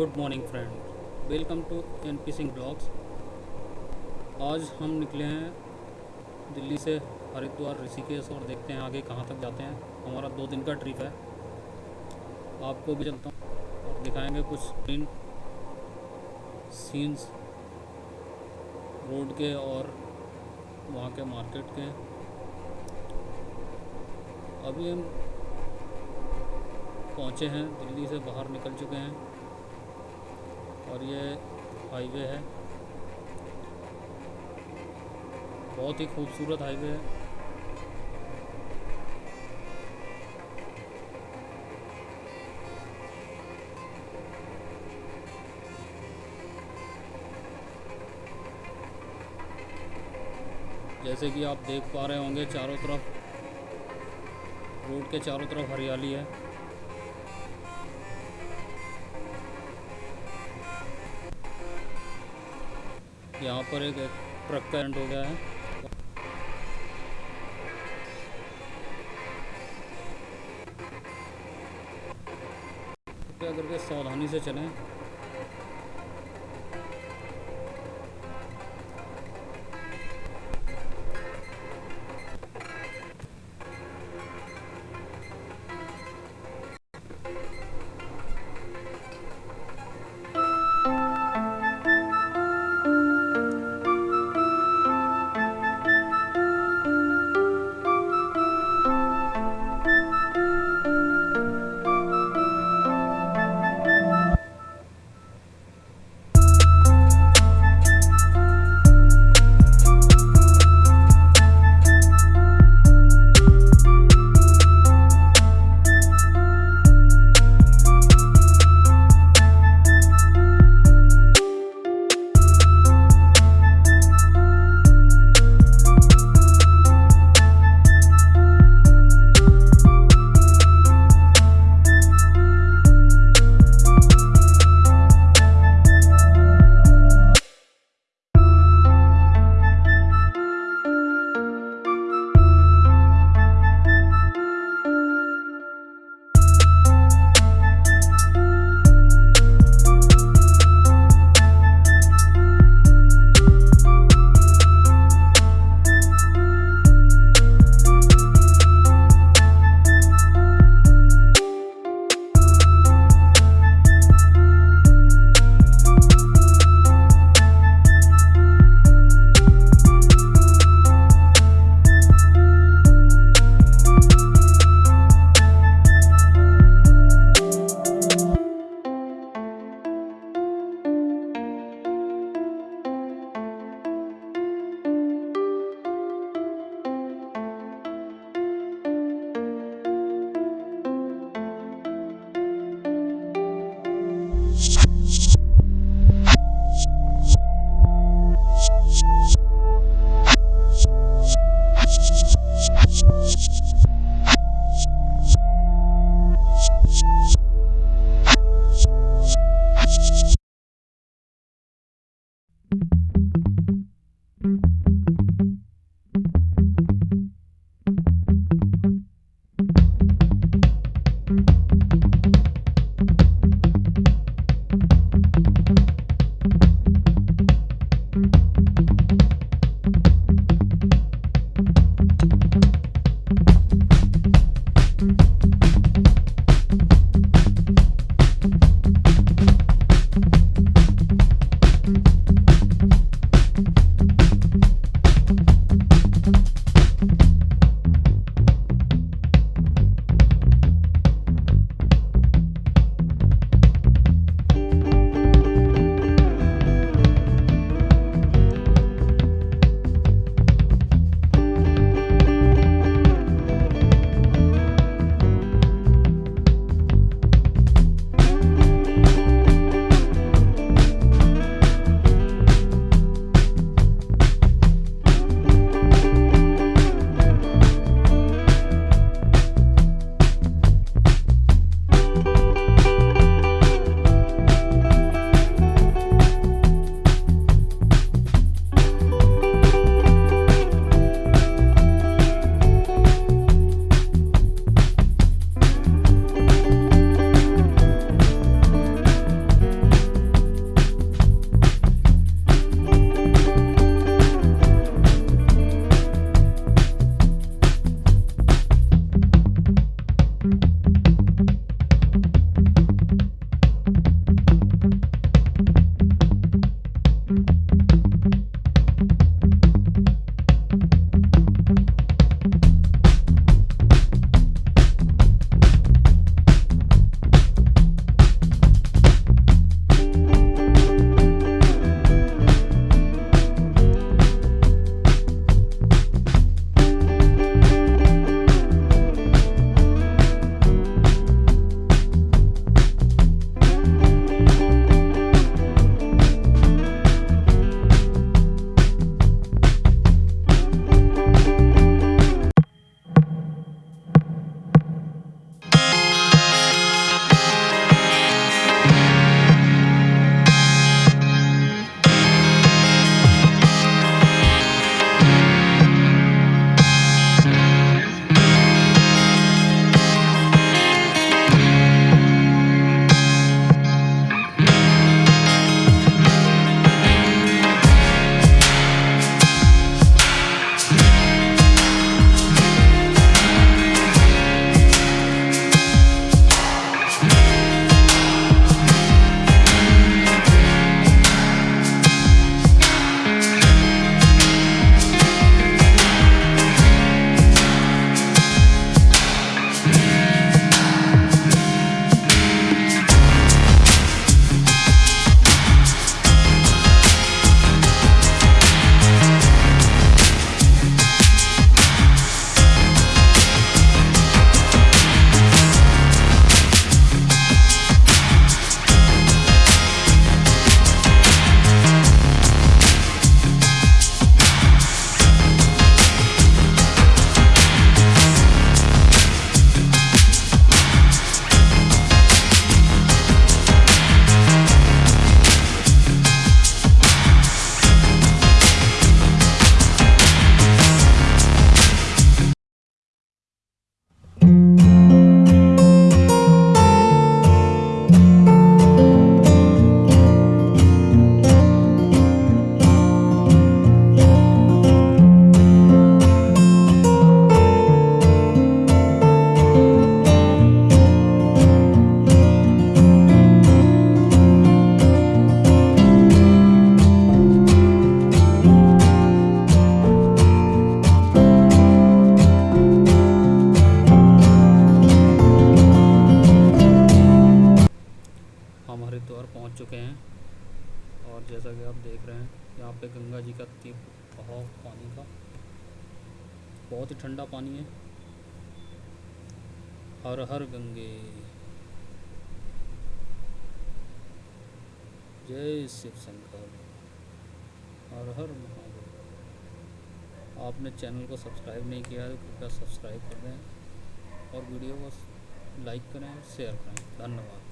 Good morning friend, welcome to N P Singh blogs. आज हम निकले हैं दिल्ली से हरिद्वार, ऋषिकेश, और देखते हैं आगे कहाँ तक जाते हैं। हमारा दो दिन का ट्रिप है। आपको भी चलता हूँ और दिखाएँगे कुछ ग्रीन सीन्स रोड के और वहाँ के मार्केट के। अभी हम पहुँचे हैं, दिल्ली से बाहर निकल चुके हैं। और ये हाईवे है। बहुत ही खूबसूरत हाईवे है। जैसे कि आप देख पा रहे होंगे, चारों तरफ़ रोड के चारों तरफ़ हरियाली है। यहाँ पर एक ट्रक का एंड हो गया है। कृपया करके सावधानी से चलें। Shh. बहुत ही ठंडा पानी है। हर हर गंगे। जय शिव शंकर। हर हर महादेव। आपने चैनल को सब्सक्राइब नहीं किया है, कृपया सब्सक्राइब कर दें। और वीडियो को लाइक करें शेयर करें। धन्यवाद।